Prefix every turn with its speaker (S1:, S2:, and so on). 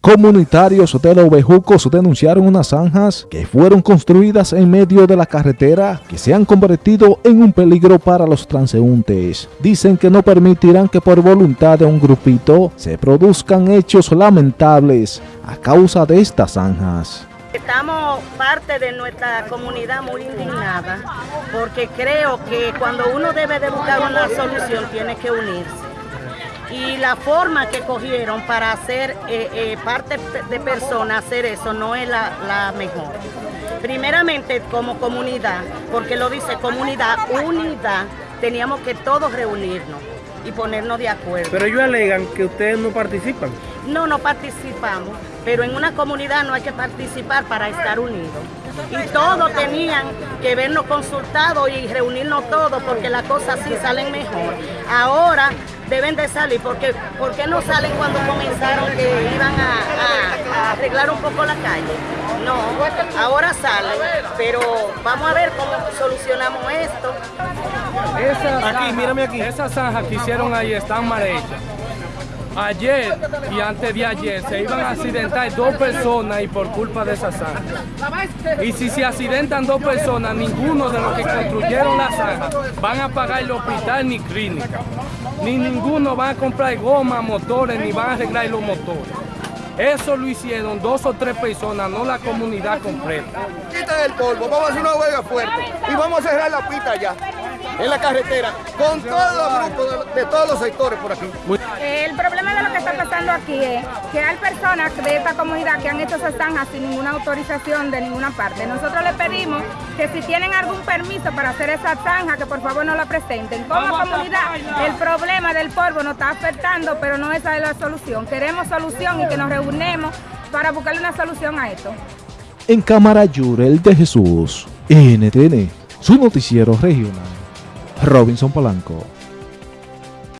S1: Comunitarios de los Bejucos denunciaron unas zanjas que fueron construidas en medio de la carretera que se han convertido en un peligro para los transeúntes. Dicen que no permitirán que por voluntad de un grupito se produzcan hechos lamentables a causa de estas zanjas.
S2: Estamos parte de nuestra comunidad muy indignada porque creo que cuando uno debe de buscar una solución tiene que unirse y la forma que cogieron para hacer eh, eh, parte de personas hacer eso no es la, mejor. Primeramente como comunidad, porque lo dice comunidad, unidad, teníamos que todos reunirnos y ponernos de acuerdo.
S3: Pero ellos alegan que ustedes no participan.
S2: No, no participamos, pero en una comunidad no hay que participar para estar unidos. Y todos tenían que vernos consultados y reunirnos todos porque las cosas sí salen mejor. Ahora deben de salir, porque ¿por qué no salen cuando comenzaron que iban a, arreglar un poco la calle? No, ahora salen, pero vamos a ver cómo solucionamos esto.
S3: aquí, mírame aquí. Esas zanjas que hicieron ahí están mal hechas. Ayer y antes de ayer se iban a accidentar dos personas y por culpa de esa zanja. Y si se accidentan dos personas, ninguno de los que construyeron la zanja van a pagar el hospital ni clínica. Ni ninguno va a comprar goma, motores, ni van a arreglar los motores. Eso lo hicieron dos o tres personas, no la comunidad completa.
S4: Quiten el polvo, vamos a hacer una huelga fuerte y vamos a cerrar la pista ya en la carretera, con todos los grupos de, todos los sectores por aquí.
S5: El problema de lo que está pasando aquí es que hay personas de esta comunidad que han hecho esas zanjas sin ninguna autorización de ninguna parte. Nosotros le pedimos que si tienen algún permiso para hacer esa zanja, que por favor no la presenten. Como comunidad, el problema del polvo nos está afectando, pero no esa es la solución. Queremos solución y que nos reunemos para buscarle una solución a esto.
S1: En Cámara Yurel de Jesús, NTN, su noticiero regional. Robinson Polanco.